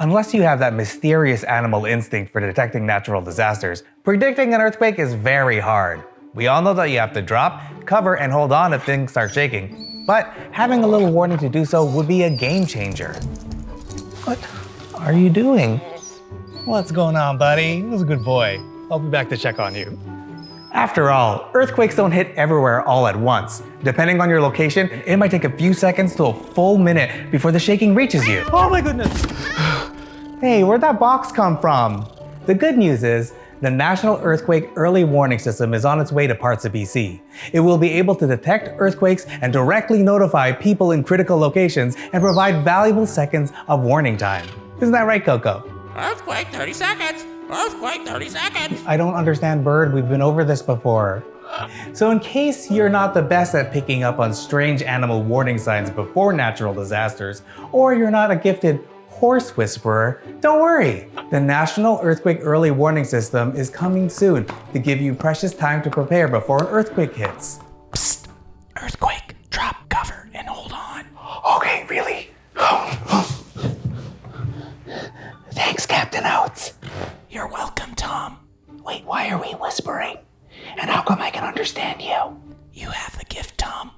Unless you have that mysterious animal instinct for detecting natural disasters, predicting an earthquake is very hard. We all know that you have to drop, cover, and hold on if things start shaking, but having a little warning to do so would be a game changer. What are you doing? What's going on, buddy? Who's a good boy? I'll be back to check on you. After all, earthquakes don't hit everywhere all at once. Depending on your location, it might take a few seconds to a full minute before the shaking reaches you. Oh my goodness! hey, where'd that box come from? The good news is, the National Earthquake Early Warning System is on its way to parts of BC. It will be able to detect earthquakes and directly notify people in critical locations and provide valuable seconds of warning time. Isn't that right, Coco? Earthquake 30 seconds. Earthquake 30 seconds. I don't understand bird, we've been over this before. So in case you're not the best at picking up on strange animal warning signs before natural disasters, or you're not a gifted horse whisperer, don't worry. The National Earthquake Early Warning System is coming soon to give you precious time to prepare before an earthquake hits. Psst. Earthquake. Drop, cover, and hold on. Okay, really? Thanks, Captain Oates. Wait, why are we whispering? And how come I can understand you? You have the gift, Tom.